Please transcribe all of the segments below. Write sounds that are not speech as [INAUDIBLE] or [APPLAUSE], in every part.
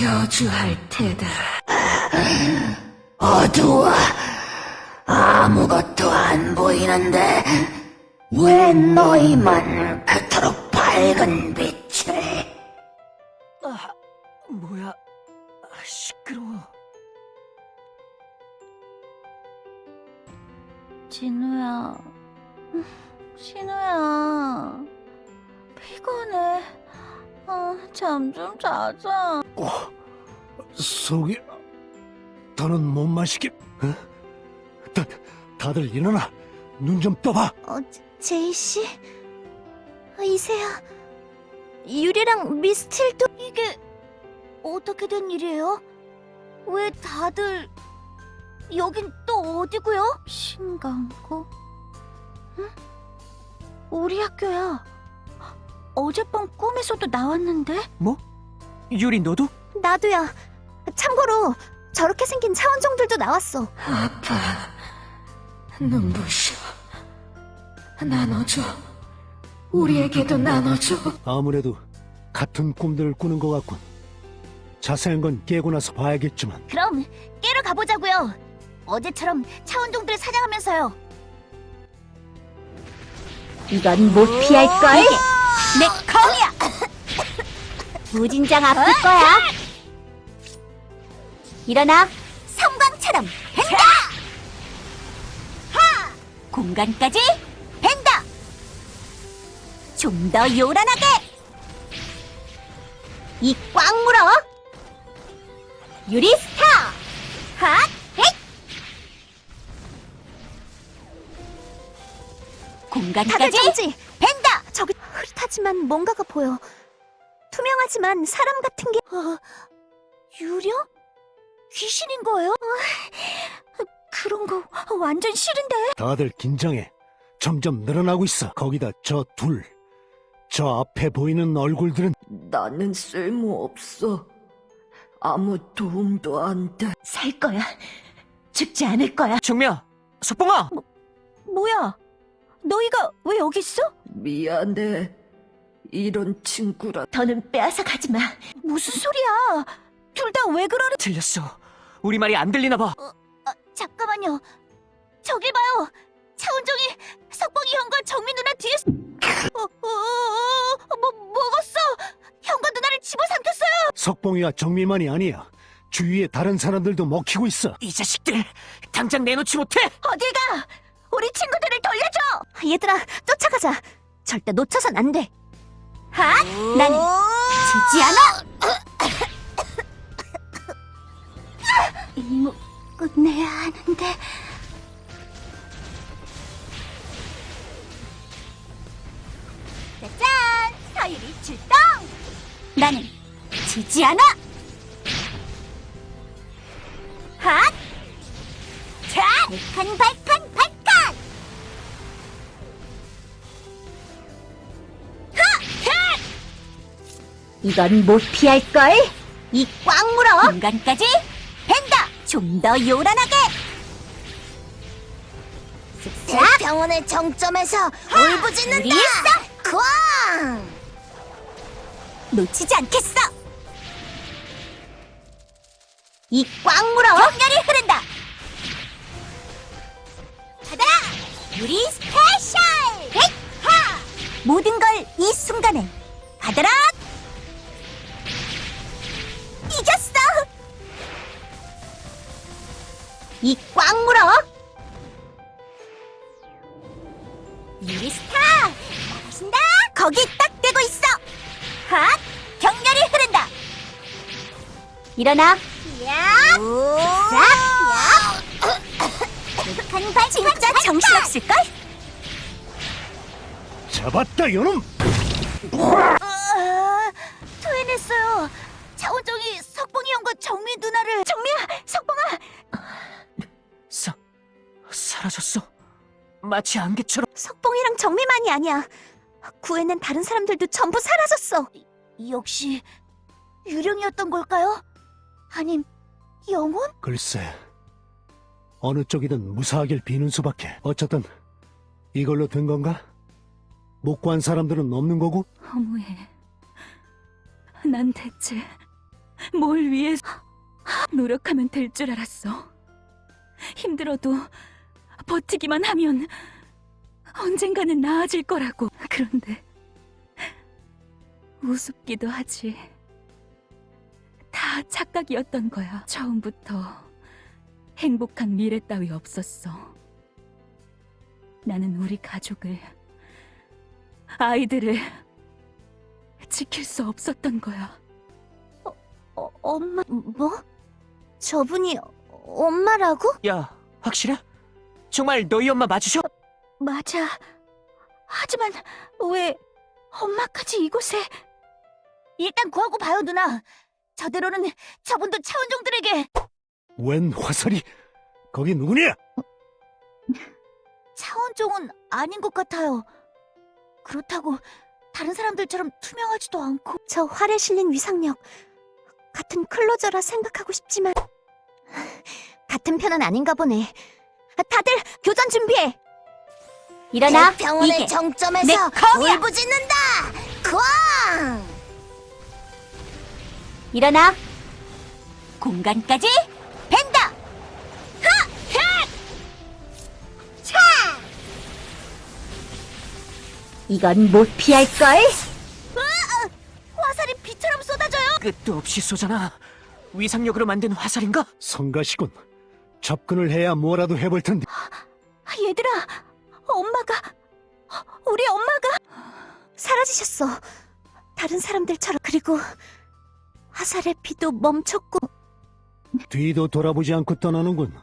저주할 테다. 어두워. 아무것도 안 보이는데 왜 너희만 그토록 밝은 빛을? 아, 뭐야? 아, 시끄러워. 진우야, 신우야, 피곤해. 아, 잠 좀 자자. 속이 더는 못 마시게 어? 다, 다들 일어나 눈 좀 떠봐 어, 제이 씨, 아, 이세야, 유리랑 미스틸도 이게 어떻게 된 일이에요? 왜 다들 여긴 또 어디고요? 신강고? 응? 우리 학교야. 어젯밤 꿈에서도 나왔는데? 뭐? 유리 너도? 나도야. 참고로 저렇게 생긴 차원종들도 나왔어. 아파. 눈부셔. 나눠줘. 우리에게도 나눠줘. 아무래도 같은 꿈들을 꾸는 것 같군 자세한 건 깨고 나서 봐야겠지만 그럼 깨러 가보자고요. 어제처럼 차원종들을 사냥하면서요. 이건 못 피할걸? 내 검이야! 무진장 아플 거야. 일어나. 섬광처럼 벤다! 하! 공간까지 벤다! 좀 더 요란하게! 이 꽉 물어! 유리스타! 핫! 헷! 공간까지! 벤다! 저기 흐릿하지만 뭔가가 보여. 투명하지만 사람 같은 게... 어, 유령? 귀신인 거예요? 어, 그런 거 완전 싫은데? 다들 긴장해 점점 늘어나고 있어 거기다 저 둘 저 앞에 보이는 얼굴들은 나는 쓸모없어. 아무 도움도 안 돼. 살 거야. 죽지 않을 거야. 정미야, 석봉아. 뭐야? 너희가 왜 여기 있어? 미안해. 이런 친구라. 더는 빼앗아 가지 마. 무슨 소리야? 둘 다 왜 그러는? 틀렸어. 우리 말이 안 들리나 봐. 아, 잠깐만요. 저길 봐요. 차은종이 석봉이 형과 정민 누나 뒤에 어, 어, 어, 뭐 먹었어. 형과 누나를 집어삼켰어요. 석봉이와 정미만이 아니야 주위에 다른 사람들도 먹히고 있어 이 자식들 당장 내놓지 못해. 어딜 가? 우리 친구들을 돌려줘. 얘들아, 쫓아가자. 절대 놓쳐선 안 돼. 하! 나는 지지 않아. 임무 끝내야 하는데. 짜잔! 서유리 출동! 나는 지지 않아! 핫! 자! 발칸 발칸 발칸! 하! 하! 이건 못 피할걸? 이 꽉 물어! 공간까지 벤다! 좀 더 요란하게! 병원의 정점에서 울부짖는다! 쾅! 놓치지 않겠어! 이꽉 물어! 격렬히 흐른다! 받아라! 유리 special! 하! 모든 걸 이 순간에 받아라! 이 꽉 물어! 유리스타! 나가신다! 거기 딱 대고 있어! 핫! 격렬히 흐른다! 일어나! 야! 싹! 북한 발 진짜 정신없을걸? 잡았다 요놈 아, 토해냈어요. 차원종이 석봉이 형과 정미 누나를 정미야, 석봉아. 사 사라졌어. 마치 안개처럼. 석봉이랑 정미만이 아니야. 구해낸 다른 사람들도 전부 사라졌어. 역시 유령이었던 걸까요? 아님 영혼? 글쎄 어느 쪽이든 무사하길 비는 수밖에 어쨌든 이걸로 된 건가? 못 구한 사람들은 없는 거고? 허무해. 난 대체 뭘 위해서 노력하면 될 줄 알았어. 힘들어도 버티기만 하면 언젠가는 나아질 거라고. 그런데 우습기도 하지. 다 착각이었던 거야. 처음부터 행복한 미래 따위 없었어. 나는 우리 가족을, 아이들을 지킬 수 없었던 거야. 어, 엄마, 뭐? 저분이 엄마라고? 야, 확실해? 정말 너희 엄마 맞으셔? 맞아. 하지만 왜 엄마까지 이곳에? 일단 구하고 봐요, 누나. 저대로는 저분도 차원종들에게 웬 화살이? 거기 누구냐? 차원종은 아닌 것 같아요. 그렇다고 다른 사람들처럼 투명하지도 않고 저 활에 실린 위상력 같은 클로저라 생각하고 싶지만 같은 편은 아닌가 보네. 다들 교전 준비해. 일어나. 병원의 이게 정점에서. 울부짖는다. 쾅! 일어나. 공간까지 벤다. 이건 못 피할걸? 화살이 비처럼 쏟아져요. 끝도 없이 쏘잖아. 위상력으로 만든 화살인가? 성가시군. 접근을 해야 뭐라도 해볼 텐데. 얘들아, 엄마가, 우리 엄마가 사라지셨어. 다른 사람들처럼. 그리고 화살의 피도 멈췄고. 뒤도 돌아보지 않고 떠나는군.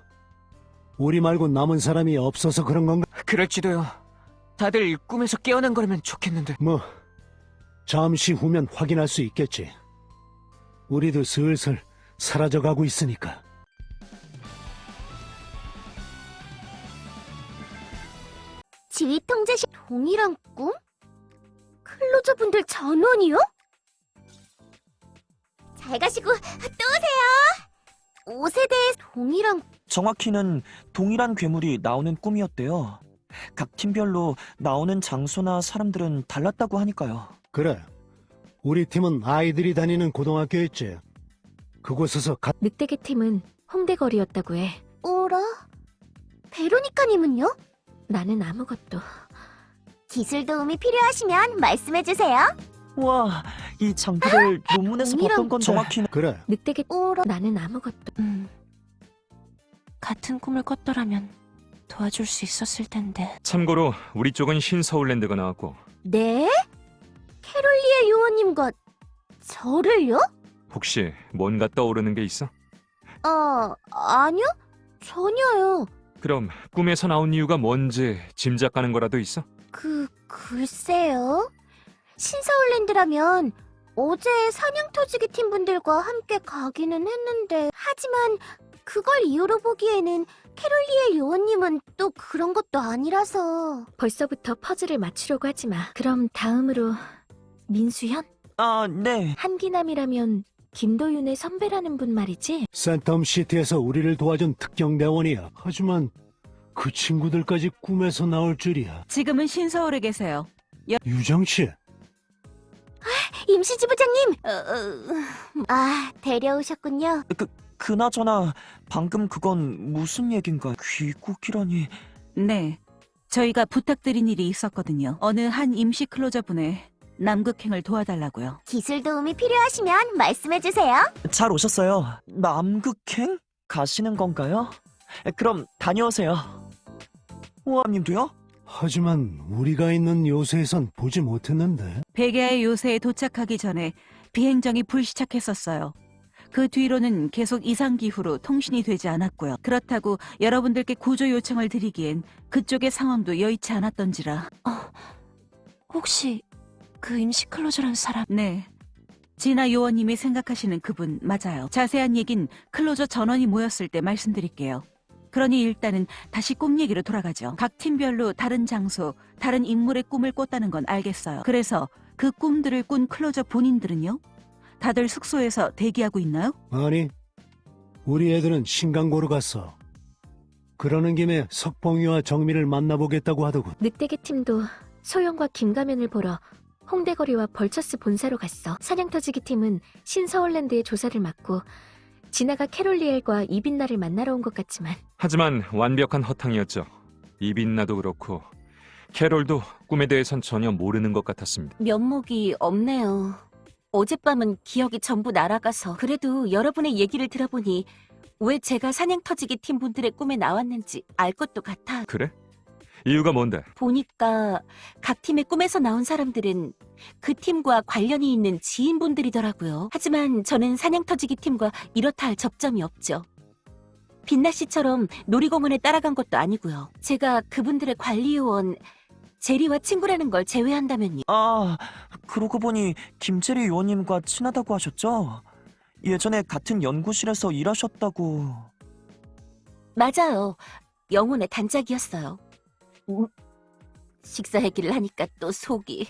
우리 말고 남은 사람이 없어서 그런 건가? 그럴지도요. 다들 꿈에서 깨어난 거라면 좋겠는데. 뭐, 잠시 후면 확인할 수 있겠지. 우리도 슬슬 사라져가고 있으니까. 지휘 통제시 동일한 꿈? 클로저분들 전원이요? 잘 가시고 또 오세요. 5세대의 동일한 정확히는 동일한 괴물이 나오는 꿈이었대요. 각 팀별로 나오는 장소나 사람들은 달랐다고 하니까요. 그래. 우리 팀은 아이들이 다니는 고등학교였지. 그곳에서 가... 늑대계 팀은 홍대거리였다고 해. 오라? 베로니카님은요? 나는 아무것도. 기술 도움이 필요하시면 말씀해주세요. 와, 이 장비를 논문에서 동일한 봤던 건 정확히는 그래. 늑대계 오라? 나는 아무것도. 음. 같은 꿈을 꿨더라면 도와줄 수 있었을 텐데. 참고로 우리 쪽은 신서울랜드가 나왔고 네? 캐롤리의 요원님과 저를요? 혹시 뭔가 떠오르는 게 있어? 어, 아니요. 전혀요. 그럼 꿈에서 나온 이유가 뭔지 짐작 가는 거라도 있어? 그, 글쎄요. 신서울랜드라면 어제 사냥터지기 팀 분들과 함께 가기는 했는데, 하지만 그걸 이유로 보기에는 캐롤리의 요원님은 또 그런 것도 아니라서. 벌써부터 퍼즐을 맞추려고 하지 마. 그럼 다음으로 민수현? 아, 네. 한기남이라면 김도윤의 선배라는 분 말이지? 센텀시티에서 우리를 도와준 특경대원이야. 하지만 그 친구들까지 꿈에서 나올 줄이야. 지금은 신서울에 계세요. 유정씨, 임시지부장님! 어, 어, 아, 데려오셨군요. 그나저나 방금 그건 무슨 얘긴가? 귀국이라니. 네. 저희가 부탁드린 일이 있었거든요. 어느 한 임시 클로저 분의 남극행을 도와달라고요. 기술 도움이 필요하시면 말씀해주세요. 잘 오셨어요. 남극행 가시는 건가요? 그럼 다녀오세요. 호암님도요? 하지만 우리가 있는 요새에선 보지 못했는데. 베게아의 요새에 도착하기 전에 비행정이 불시착했었어요. 그 뒤로는 계속 이상기후로 통신이 되지 않았고요. 그렇다고 여러분들께 구조 요청을 드리기엔 그쪽의 상황도 여의치 않았던지라. 혹시 그 임시 클로저란 사람? 네. 진아 요원님이 생각하시는 그분 맞아요. 자세한 얘긴 클로저 전원이 모였을 때 말씀드릴게요. 그러니 일단은 다시 꿈 얘기로 돌아가죠. 각 팀별로 다른 장소, 다른 인물의 꿈을 꿨다는 건 알겠어요. 그래서 그 꿈들을 꾼 클로저 본인들은요? 다들 숙소에서 대기하고 있나요? 아니, 우리 애들은 신강고로 갔어. 그러는 김에 석봉이와 정민을 만나보겠다고 하더군. 늑대계 팀도 소영과 김가면을 보러 홍대거리와 벌처스 본사로 갔어. 사냥터지기 팀은 신서울랜드의 조사를 맡고 진아가 캐롤리엘과 이빈나를 만나러 온 것 같지만 하지만 완벽한 허탕이었죠. 이빈나도 그렇고 캐롤도 꿈에 대해선 전혀 모르는 것 같았습니다. 면목이 없네요. 어젯밤은 기억이 전부 날아가서 그래도 여러분의 얘기를 들어보니 왜 제가 사냥터지기 팀 분들의 꿈에 나왔는지 알 것도 같아. 그래? 이유가 뭔데? 보니까 각 팀의 꿈에서 나온 사람들은 그 팀과 관련이 있는 지인분들이더라고요. 하지만 저는 사냥터지기 팀과 이렇다 할 접점이 없죠. 빛나 씨처럼 놀이공원에 따라간 것도 아니고요. 제가 그분들의 관리요원 제리와 친구라는 걸 제외한다면요. 아, 그러고 보니 김재리 요원님과 친하다고 하셨죠? 예전에 같은 연구실에서 일하셨다고. 맞아요. 영혼의 단짝이었어요. 음, 식사 얘기를 하니까 또 속이.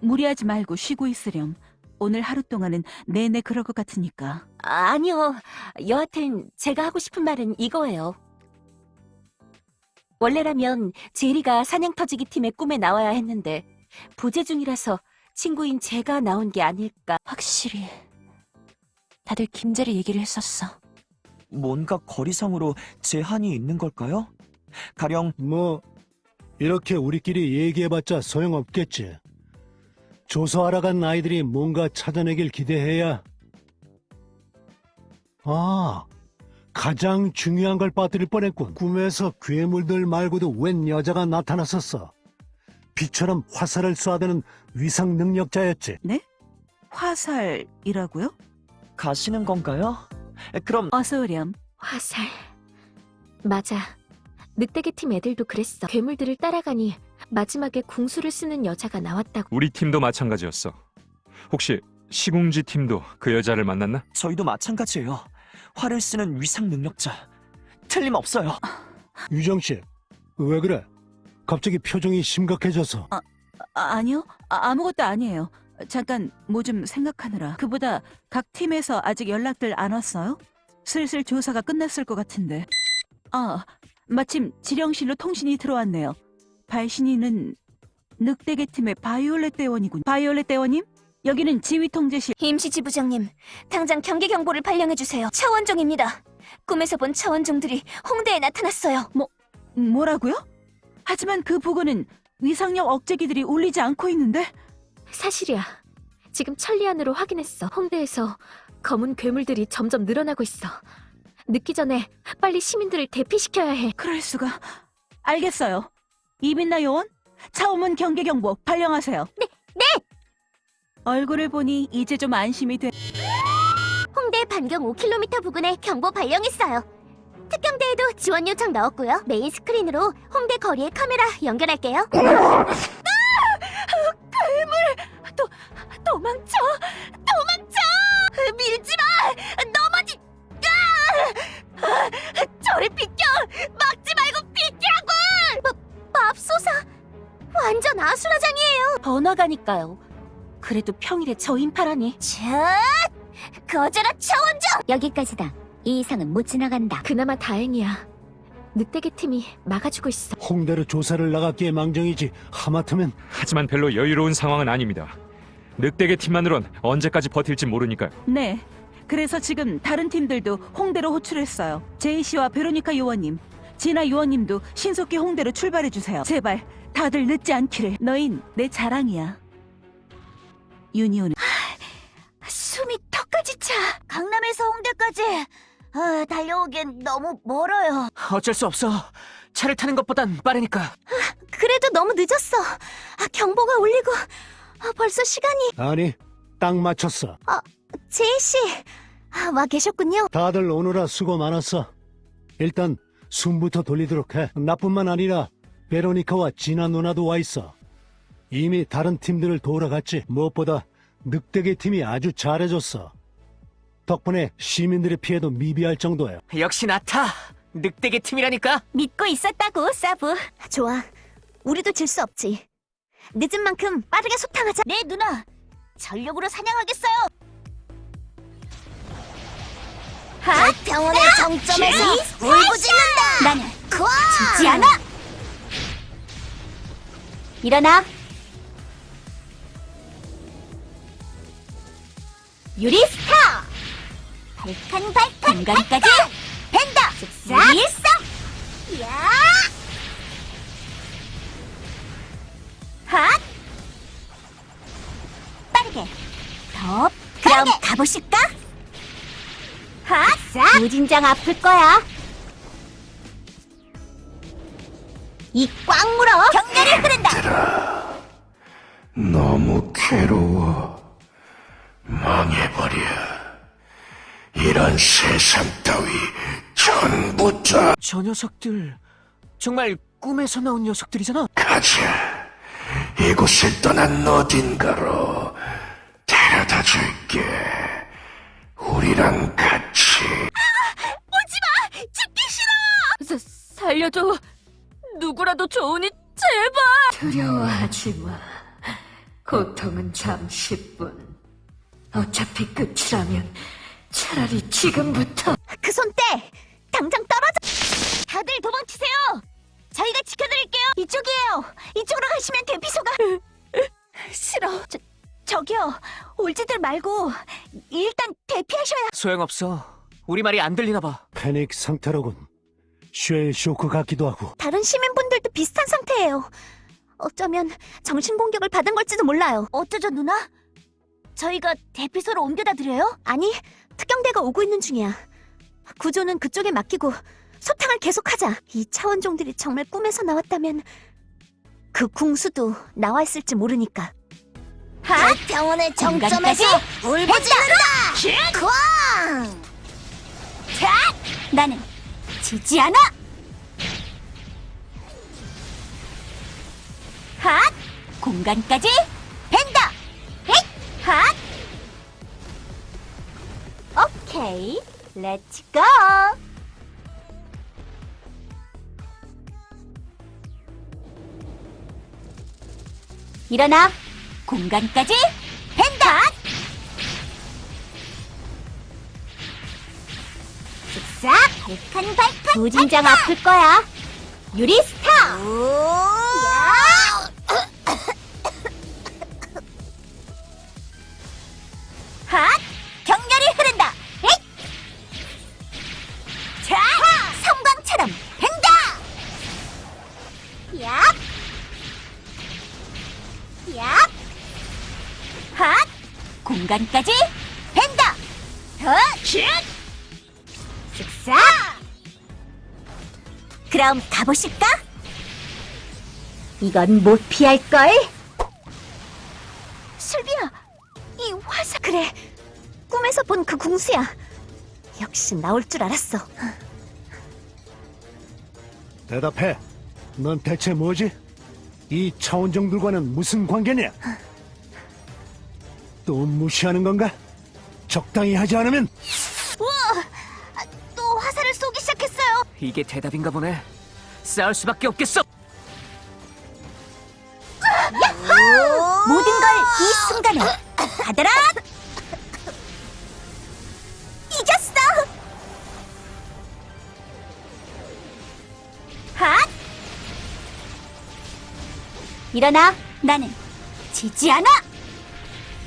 무리하지 말고 쉬고 있으렴. 오늘 하루 동안은 내내 그럴 것 같으니까. 아, 아니요. 여하튼 제가 하고 싶은 말은 이거예요. 원래라면 제리가 사냥터지기 팀의 꿈에 나와야 했는데 부재 중이라서 친구인 제가 나온 게 아닐까. 확실히 다들 김재리 얘기를 했었어. 뭔가 거리상으로 제한이 있는 걸까요? 가령 뭐 이렇게 우리끼리 얘기해봤자 소용없겠지. 조사하러 간 아이들이 뭔가 찾아내길 기대해야. 아, 가장 중요한 걸 빠뜨릴 뻔했군. 꿈에서 괴물들 말고도 웬 여자가 나타났었어. 비처럼 화살을 쏴대는 위상 능력자였지. 화살이라고요? 가시는 건가요? 그럼 어서 오렴. 화살. 맞아. 늑대계 팀 애들도 그랬어. 괴물들을 따라가니 마지막에 궁수를 쓰는 여자가 나왔다고. 우리 팀도 마찬가지였어. 혹시 시궁지 팀도 그 여자를 만났나? 저희도 마찬가지예요. 활을 쓰는 위상 능력자. 틀림없어요. 유정 씨, 왜 그래? 갑자기 표정이 심각해져서. 아, 아니요. 아, 아무것도 아니에요. 잠깐 뭐 좀 생각하느라. 그보다 각 팀에서 아직 연락들 안 왔어요? 슬슬 조사가 끝났을 것 같은데. 아, 마침 지령실로 통신이 들어왔네요. 발신이는 늑대계 팀의 바이올렛 대원이군. 바이올렛 대원님? 여기는 지휘 통제실. 임시지 부장님, 당장 경계 경보를 발령해주세요. 차원종입니다. 꿈에서 본 차원종들이 홍대에 나타났어요. 뭐라고요? 하지만 그 부근은 위상력 억제기들이 울리지 않고 있는데? 사실이야. 지금 천리안으로 확인했어. 홍대에서 검은 괴물들이 점점 늘어나고 있어. 늦기 전에 빨리 시민들을 대피시켜야 해. 그럴 수가. 알겠어요. 이빈나 요원, 차오문 경계 경보 발령하세요. 네, 네. 얼굴을 보니 이제 좀 안심이 돼. 홍대 반경 5km 부근에 경보 발령했어요. 특경대에도 지원 요청 넣었고요. 메인 스크린으로 홍대 거리에 카메라 연결할게요. [LAUGHS] 도망쳐! 도망쳐! 밀지 저리 비켜! 막지 말고 비키라고! 맙소사! 완전 아수라장이에요. 번화가니까요. 그래도 평일에 저 인파라니. 자, 거절아 차원종! 여기까지다. 이 이상은 못 지나간다. 그나마 다행이야. 늑대계 팀이 막아주고 있어. 홍대로 조사를 나갔기에 망정이지. 하마터면 하지만 별로 여유로운 상황은 아닙니다. 늑대계 팀만으론 언제까지 버틸지 모르니까요. 네. 그래서 지금 다른 팀들도 홍대로 호출했어요. 제이 씨와 베로니카 요원님, 진아 요원님도 신속히 홍대로 출발해 주세요. 제발 다들 늦지 않기를. 너흰 내 자랑이야. 유니온은 숨이 턱까지 차! 강남에서 홍대까지! 아, 달려오기엔 너무 멀어요. 어쩔 수 없어. 차를 타는 것보단 빠르니까. 그래도 너무 늦었어. 아, 경보가 울리고 아, 벌써 시간이 아니 딱 맞췄어. 제이 씨 아, 와 계셨군요. 다들 오느라 수고 많았어. 일단 숨부터 돌리도록 해. 나뿐만 아니라 베로니카와 진아 누나도 와 있어. 이미 다른 팀들을 도우러 갔지. 무엇보다 늑대계 팀이 아주 잘해줬어. 덕분에 시민들의 피해도 미비할 정도야. 역시 나타. 늑대계 팀이라니까. 믿고 있었다고, 사부. 좋아. 우리도 질 수 없지. 늦은 만큼 빠르게 소탕하자. 네, 누나! 전력으로 사냥하겠어요! 병원의 정점에서 울부짖는다! 나는 아! 죽지 않아! 일어나! 유리스타! 발칸 발칸 공간까지 벤더! 즉사일성! 야! 핫! 빠르게! 더! 그럼 가보실까? 핫! 싹! 무진장 아플 거야 이 꽉 물어 격렬히 흐른다 너무 괴로워. 망해버려. 이런 세상 따위 전부 다 저 녀석들 정말 꿈에서 나온 녀석들이잖아. 가자. 이곳을 떠난 어딘가로 살려줘. 누구라도 좋으니 제발. 두려워하지 마. 고통은 잠시뿐. 어차피 끝이라면 차라리 지금부터 그 손 떼! 당장 떨어져! 다들 도망치세요! 저희가 지켜드릴게요! 이쪽이에요! 이쪽으로 가시면 대피소가... 싫어. 저, 저기요. 올지들 말고 일단 대피하셔야... 소용없어. 우리 말이 안 들리나 봐. 패닉 상태로군. 쉘 쇼크 같기도 하고. 다른 시민분들도 비슷한 상태예요. 어쩌면 정신공격을 받은 걸지도 몰라요. 어쩌죠, 누나? 저희가 대피소로 옮겨다 드려요? 아니, 특경대가 오고 있는 중이야. 구조는 그쪽에 맡기고 소탕을 계속하자. 이 차원종들이 정말 꿈에서 나왔다면 그 궁수도 나와 있을지 모르니까. 하! 병원의 정점에서 울부짖는다! 쾅! 자! 나는 지지 않아! 핫! 공간까지 벤다! 헷! 핫! 오케이, 렛츠 고! 일어나! 공간까지 벤다! 쓱 싹! 발칸발칸! 부진장 아플 거야! 유리 스타! 야! 핫! 격렬히 흐른다! 에잇! 자! 섬광처럼 횡다! 야! 야! 핫! 공간까지 그럼 가보실까? 이건 못 피할걸? 슬비야, 이 화사... 그래, 꿈에서 본 그 궁수야. 역시 나올 줄 알았어. 대답해. 넌 대체 뭐지? 이 차원종들과는 무슨 관계냐? 또 무시하는 건가? 적당히 하지 않으면 이게 대답인가 보네. 싸울 수밖에 없겠어. 모든 걸 이 순간에 받아라! 이겼어! 핫! 일어나, 나는 지지 않아!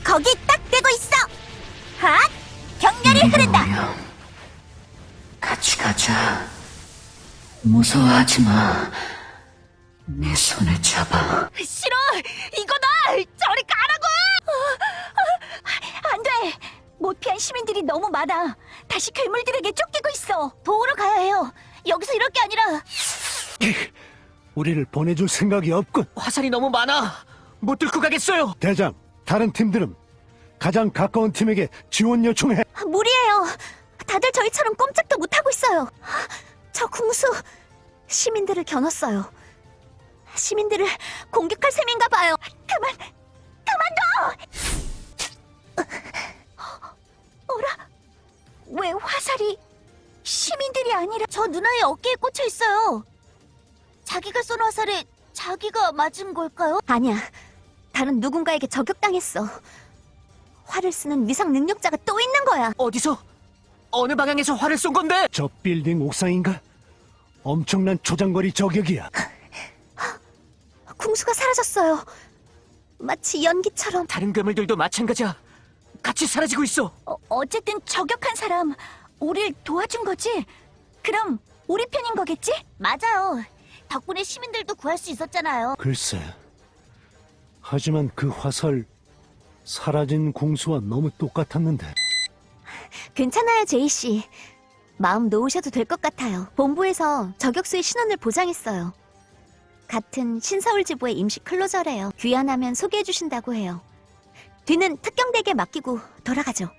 거기 딱 대고 있어! 핫! 격렬히 흐른다! 뭐야? 같이 가자. 무서워하지 마. 내 손을 잡아. 싫어! 이거다! 저리 가라고! 안 돼! 못 피한 시민들이 너무 많아. 다시 괴물들에게 쫓기고 있어. 도우러 가야 해요. 여기서 이럴 게 아니라 [LAUGHS] 우리를 보내줄 생각이 없군. 화살이 너무 많아. 못 뚫고 가겠어요. 대장, 다른 팀들은 가장 가까운 팀에게 지원 요청해. 무리예요. 다들 저희처럼 꼼짝도 못 하고 있어요. 저 궁수 시민들을 겨눴어요. 시민들을 공격할 셈인가 봐요. 그만, 그만둬! 어라? 왜 화살이 시민들이 아니라 저 누나의 어깨에 꽂혀 있어요? 자기가 쏜 화살에 자기가 맞은 걸까요? 아니야. 다른 누군가에게 저격당했어. 활을 쓰는 위상 능력자가 또 있는 거야. 어디서? 어느 방향에서 활을 쏜 건데? 저 빌딩 옥상인가? 엄청난 초장거리 저격이야. [LAUGHS] 궁수가 사라졌어요. 마치 연기처럼. 다른 괴물들도 마찬가지야. 같이 사라지고 있어. 어, 어쨌든 저격한 사람 우릴 도와준 거지? 그럼 우리 편인 거겠지? 맞아요. 덕분에 시민들도 구할 수 있었잖아요. 글쎄. 하지만 그 화살 사라진 궁수와 너무 똑같았는데. 괜찮아요, 제이 씨. 마음 놓으셔도 될 것 같아요. 본부에서 저격수의 신원을 보장했어요. 같은 신서울 지부의 임시 클로저래요. 귀환하면 소개해 주신다고 해요. 뒤는 특경대에게 맡기고 돌아가죠.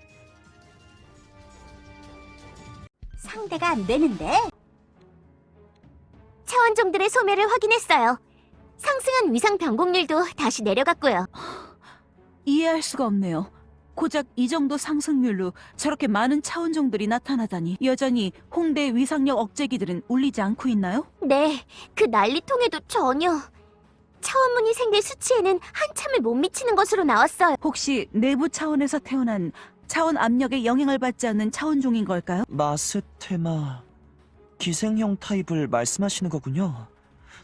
상대가 안 되는데? 차원종들의 소멸을 확인했어요. 상승한 위상 변곡률도 다시 내려갔고요. 이해할 수가 없네요. 고작 이 정도 상승률로 저렇게 많은 차원종들이 나타나다니 여전히 홍대 위상력 억제기들은 울리지 않고 있나요? 네, 그 난리통에도 전혀. 차원문이 생길 수치에는 한참을 못 미치는 것으로 나왔어요. 혹시 내부 차원에서 태어난 차원 압력에 영향을 받지 않는 차원종인 걸까요? 마스테마 기생형 타입을 말씀하시는 거군요.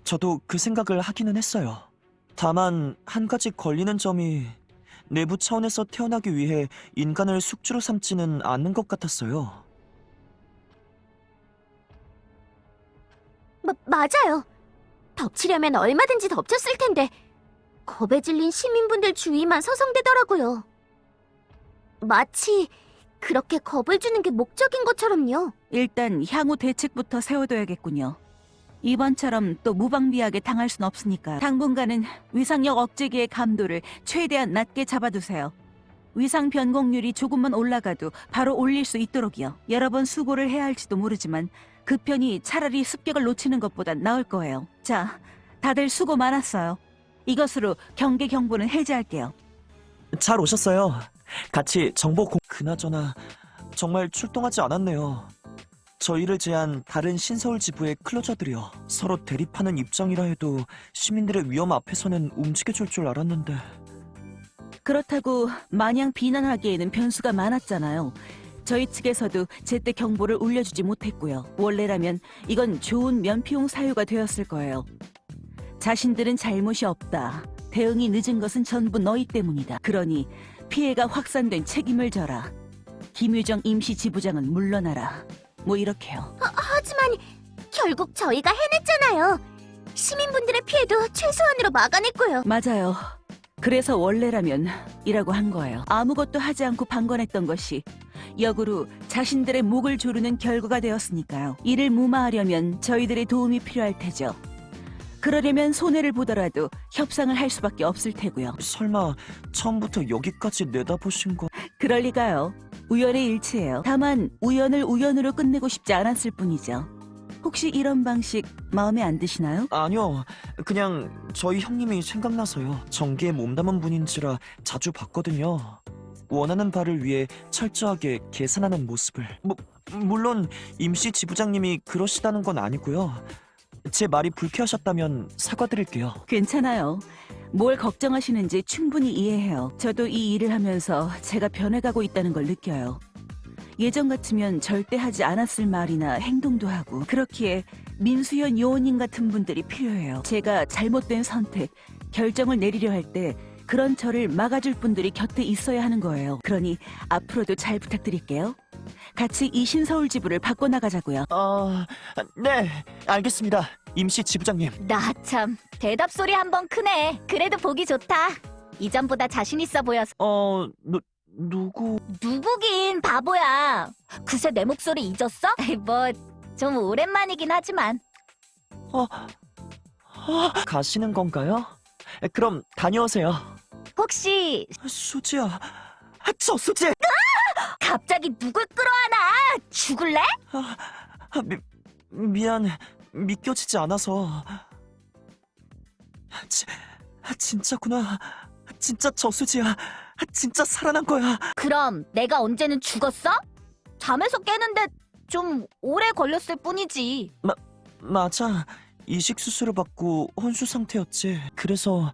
저도 그 생각을 하기는 했어요. 다만 한 가지 걸리는 점이 내부 차원에서 태어나기 위해 인간을 숙주로 삼지는 않는 것 같았어요. 마, 맞아요. 덮치려면 얼마든지 덮쳤을 텐데 겁에 질린 시민분들 주위만 서성대더라고요. 마치 그렇게 겁을 주는 게 목적인 것처럼요. 일단 향후 대책부터 세워둬야겠군요. 이번처럼 또 무방비하게 당할 순 없으니까 당분간은 위상력 억제기의 감도를 최대한 낮게 잡아두세요. 위상 변곡률이 조금만 올라가도 바로 올릴 수 있도록이요. 여러 번 수고를 해야 할지도 모르지만 그 편이 차라리 습격을 놓치는 것보단 나을 거예요. 자, 다들 수고 많았어요. 이것으로 경계 경보는 해제할게요. 잘 오셨어요. 같이 정보 공... 그나저나 정말 출동하지 않았네요. 저희를 제한 다른 신서울 지부의 클로저들이요. 서로 대립하는 입장이라 해도 시민들의 위험 앞에서는 움직여줄 줄 알았는데 그렇다고 마냥 비난하기에는 변수가 많았잖아요. 저희 측에서도 제때 경보를 울려주지 못했고요. 원래라면 이건 좋은 면피용 사유가 되었을 거예요. 자신들은 잘못이 없다. 대응이 늦은 것은 전부 너희 때문이다. 그러니 피해가 확산된 책임을 져라. 김유정 임시 지부장은 물러나라. 뭐 이렇게요. 하지만 결국 저희가 해냈잖아요. 시민분들의 피해도 최소한으로 막아냈고요. 맞아요. 그래서 원래라면 이라고 한 거예요. 아무것도 하지 않고 방관했던 것이 역으로 자신들의 목을 조르는 결과가 되었으니까요. 이를 무마하려면 저희들의 도움이 필요할 테죠. 그러려면 손해를 보더라도 협상을 할 수밖에 없을 테고요. 설마 처음부터 여기까지 내다보신 거... 그럴 리가요. 우연의 일치예요. 다만 우연을 우연으로 끝내고 싶지 않았을 뿐이죠. 혹시 이런 방식 마음에 안 드시나요? 아니요. 그냥 저희 형님이 생각나서요. 전기에 몸담은 분인지라 자주 봤거든요. 원하는 바를 위해 철저하게 계산하는 모습을. 뭐, 물론 임시 지부장님이 그러시다는 건 아니고요. 제 말이 불쾌하셨다면 사과드릴게요. 괜찮아요. 뭘 걱정하시는지 충분히 이해해요. 저도 이 일을 하면서 제가 변해가고 있다는 걸 느껴요. 예전 같으면 절대 하지 않았을 말이나 행동도 하고 그렇기에 민수연 요원님 같은 분들이 필요해요. 제가 잘못된 선택, 결정을 내리려 할 때 그런 저를 막아줄 분들이 곁에 있어야 하는 거예요. 그러니 앞으로도 잘 부탁드릴게요. 같이 이 신서울 지부를 바꿔나가자고요. 아, 네, 알겠습니다. 임시 지부장님. 나 참 대답 소리 한 번 크네. 그래도 보기 좋다. 이전보다 자신 있어 보여서. 어, 누, 누구... 누구긴 바보야. 그새 내 목소리 잊었어? 뭐 좀 오랜만이긴 하지만. 어, 어, 가시는 건가요? 그럼 다녀오세요. 혹시 수지야, 아, 저 수지! 갑자기 누굴 끌어안아? 죽을래? 아, 미, 미안, 믿겨지지 않아서. 지, 아, 진짜구나. 진짜 저수지야. 진짜 살아난 거야. 그럼 내가 언제는 죽었어? 잠에서 깨는데 좀 오래 걸렸을 뿐이지. 맞아. 이식 수술을 받고 혼수 상태였지. 그래서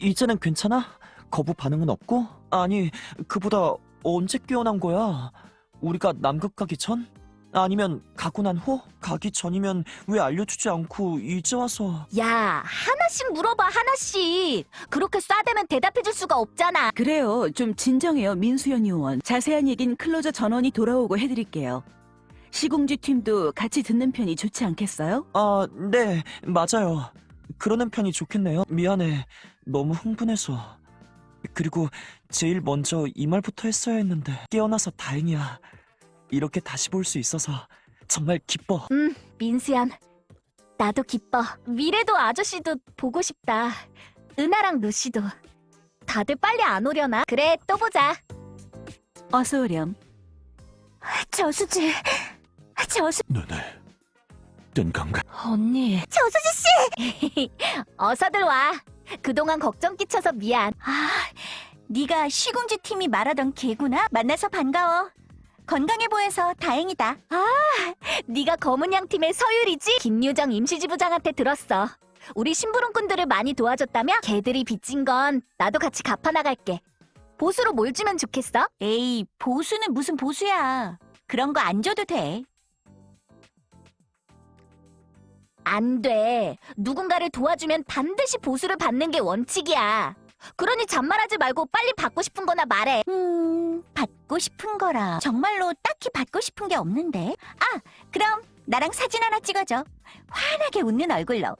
이제는 괜찮아? 거부 반응은 없고? 아니, 그보다 언제 깨어난 거야? 우리가 남극 가기 전? 아니면 가고 난 후? 가기 전이면 왜 알려주지 않고 이제 와서... 야, 하나씩 물어봐, 하나씩. 그렇게 싸대면 대답해줄 수가 없잖아. 그래요. 좀 진정해요, 민수연 요원. 자세한 얘긴 클로저 전원이 돌아오고 해드릴게요. 시공지 팀도 같이 듣는 편이 좋지 않겠어요? 아, 네, 맞아요. 그러는 편이 좋겠네요. 미안해. 너무 흥분해서. 그리고 제일 먼저 이 말부터 했어야 했는데 깨어나서 다행이야. 이렇게 다시 볼 수 있어서 정말 기뻐. 음, 민수연. 나도 기뻐. 미래도 아저씨도 보고 싶다. 은하랑 루시도. 다들 빨리 안 오려나? 그래, 또 보자. 어서 오렴. 저수지. 저수, 눈을 뜬 건가? 언니. 저수지 씨! [LAUGHS] 어서들 와. 그동안 걱정 끼쳐서 미안. 아, 네가 시궁지 팀이 말하던 걔구나. 만나서 반가워. 건강해 보여서 다행이다. 아, 네가 검은양 팀의 서율이지? 김유정 임시지부장한테 들었어. 우리 심부름꾼들을 많이 도와줬다며? 걔들이 빚진 건 나도 같이 갚아 나갈게. 보수로 뭘 주면 좋겠어? 에이, 보수는 무슨 보수야. 그런 거 안 줘도 돼. 안 돼. 누군가를 도와주면 반드시 보수를 받는 게 원칙이야. 그러니 잔말하지 말고 빨리 받고 싶은 거나 말해. 음, 받고 싶은 거라. 정말로 딱히 받고 싶은 게 없는데. 아, 그럼 나랑 사진 하나 찍어줘. 환하게 웃는 얼굴로.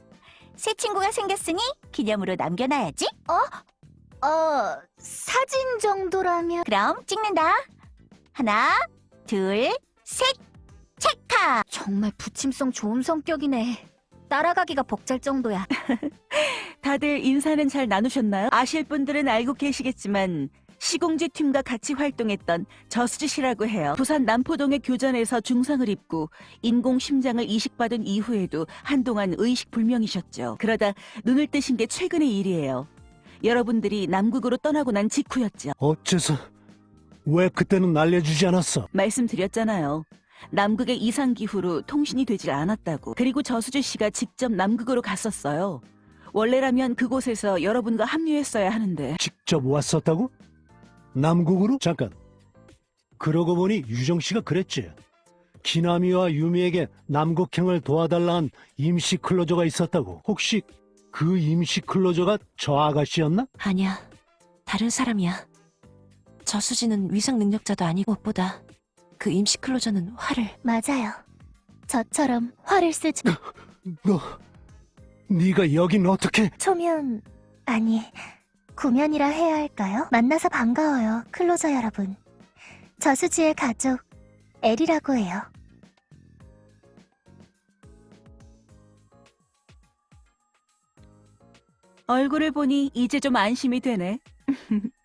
새 친구가 생겼으니 기념으로 남겨놔야지. 어? 어, 사진 정도라면. 그럼 찍는다. 하나, 둘, 셋. 체카! 정말 부침성 좋은 성격이네. 따라가기가 벅찰 정도야. [LAUGHS] 다들 인사는 잘 나누셨나요? 아실 분들은 알고 계시겠지만 시공지 팀과 같이 활동했던 저수지 씨라고 해요. 부산 남포동의 교전에서 중상을 입고 인공 심장을 이식받은 이후에도 한동안 의식 불명이셨죠. 그러다 눈을 뜨신 게 최근의 일이에요. 여러분들이 남극으로 떠나고 난 직후였죠. 어째서 왜 그때는 알려주지 않았어? 말씀드렸잖아요. 남극의 이상 기후로 통신이 되질 않았다고. 그리고 저수지 씨가 직접 남극으로 갔었어요. 원래라면 그곳에서 여러분과 합류했어야 하는데 직접 왔었다고? 남국으로? 잠깐. 그러고 보니 유정 씨가 그랬지. 기나미와 유미에게 남극행을 도와달라는 임시 클로저가 있었다고. 혹시 그 임시 클로저가 저 아가씨였나? 아니야. 다른 사람이야. 저수지는 위상 능력자도 아니고 무엇보다 그 임시 클로저는 화를 맞아요. 저처럼 화를 쓰지. 너, 네가 여긴 어떻게? 초면, 아니, 구면이라 해야 할까요? 만나서 반가워요, 클로저 여러분. 저수지의 가족, 엘이라고 해요. 얼굴을 보니 이제 좀 안심이 되네. [LAUGHS]